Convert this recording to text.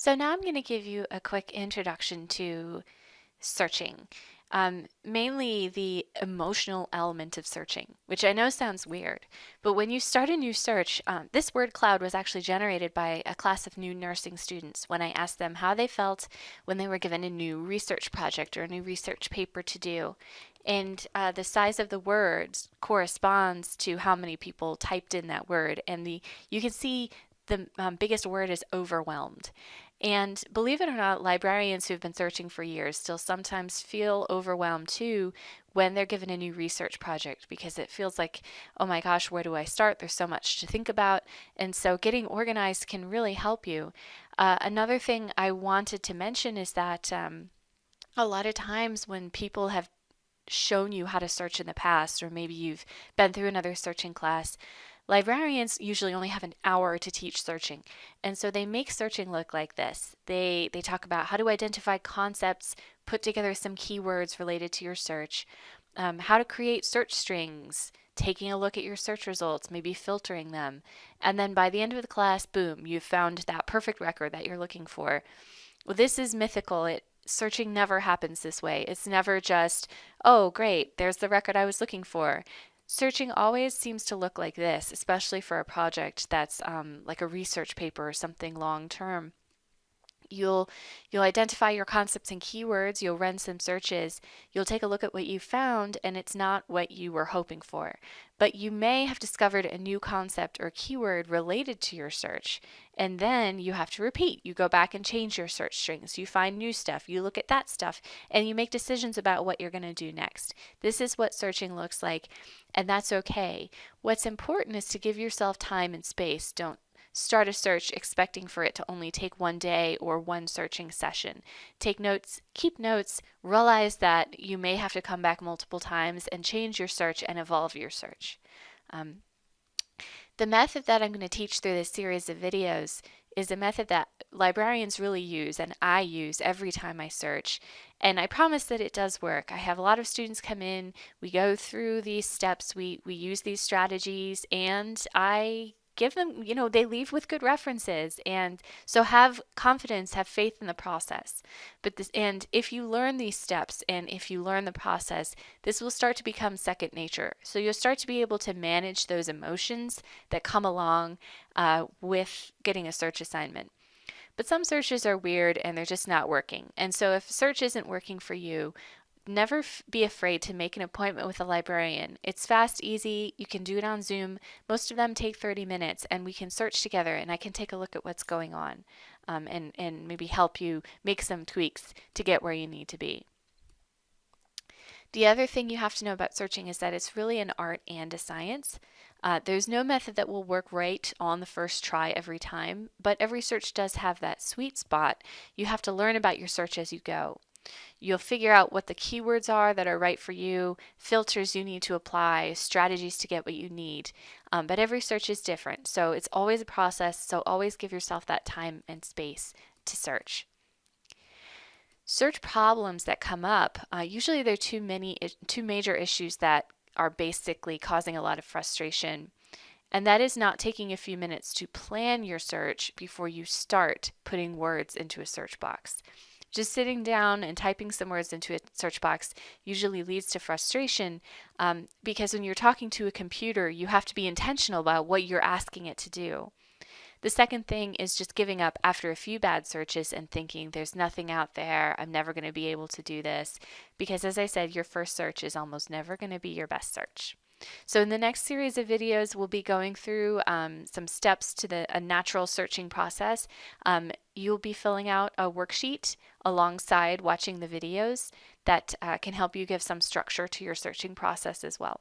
So now I'm going to give you a quick introduction to searching, um, mainly the emotional element of searching, which I know sounds weird, but when you start a new search, um, this word cloud was actually generated by a class of new nursing students when I asked them how they felt when they were given a new research project or a new research paper to do. And uh, the size of the words corresponds to how many people typed in that word. And the you can see the um, biggest word is overwhelmed. And believe it or not, librarians who've been searching for years still sometimes feel overwhelmed too when they're given a new research project because it feels like, oh my gosh, where do I start? There's so much to think about. And so getting organized can really help you. Uh, another thing I wanted to mention is that um, a lot of times when people have shown you how to search in the past, or maybe you've been through another searching class, Librarians usually only have an hour to teach searching, and so they make searching look like this. They, they talk about how to identify concepts, put together some keywords related to your search, um, how to create search strings, taking a look at your search results, maybe filtering them, and then by the end of the class, boom, you've found that perfect record that you're looking for. Well, this is mythical. It searching never happens this way. It's never just, oh, great, there's the record I was looking for. Searching always seems to look like this, especially for a project that's um, like a research paper or something long term. You'll, you'll identify your concepts and keywords, you'll run some searches, you'll take a look at what you found, and it's not what you were hoping for. But you may have discovered a new concept or keyword related to your search, and then you have to repeat. You go back and change your search strings, you find new stuff, you look at that stuff, and you make decisions about what you're going to do next. This is what searching looks like, and that's okay. What's important is to give yourself time and space. Don't Start a search expecting for it to only take one day or one searching session. Take notes, keep notes, realize that you may have to come back multiple times and change your search and evolve your search. Um, the method that I'm going to teach through this series of videos is a method that librarians really use and I use every time I search. And I promise that it does work. I have a lot of students come in, we go through these steps, we, we use these strategies, and I give them, you know, they leave with good references. And so have confidence, have faith in the process. But this, and if you learn these steps and if you learn the process, this will start to become second nature. So you'll start to be able to manage those emotions that come along uh, with getting a search assignment. But some searches are weird and they're just not working. And so if search isn't working for you, never be afraid to make an appointment with a librarian. It's fast, easy. You can do it on Zoom. Most of them take 30 minutes, and we can search together, and I can take a look at what's going on um, and, and maybe help you make some tweaks to get where you need to be. The other thing you have to know about searching is that it's really an art and a science. Uh, there's no method that will work right on the first try every time, but every search does have that sweet spot. You have to learn about your search as you go. You'll figure out what the keywords are that are right for you, filters you need to apply, strategies to get what you need. Um, but every search is different, so it's always a process, so always give yourself that time and space to search. Search problems that come up, uh, usually there are too many, two major issues that are basically causing a lot of frustration. And that is not taking a few minutes to plan your search before you start putting words into a search box. Just sitting down and typing some words into a search box usually leads to frustration um, because when you're talking to a computer, you have to be intentional about what you're asking it to do. The second thing is just giving up after a few bad searches and thinking there's nothing out there, I'm never going to be able to do this. Because as I said, your first search is almost never going to be your best search. So in the next series of videos, we'll be going through um, some steps to the a natural searching process. Um, you'll be filling out a worksheet alongside watching the videos that uh, can help you give some structure to your searching process as well.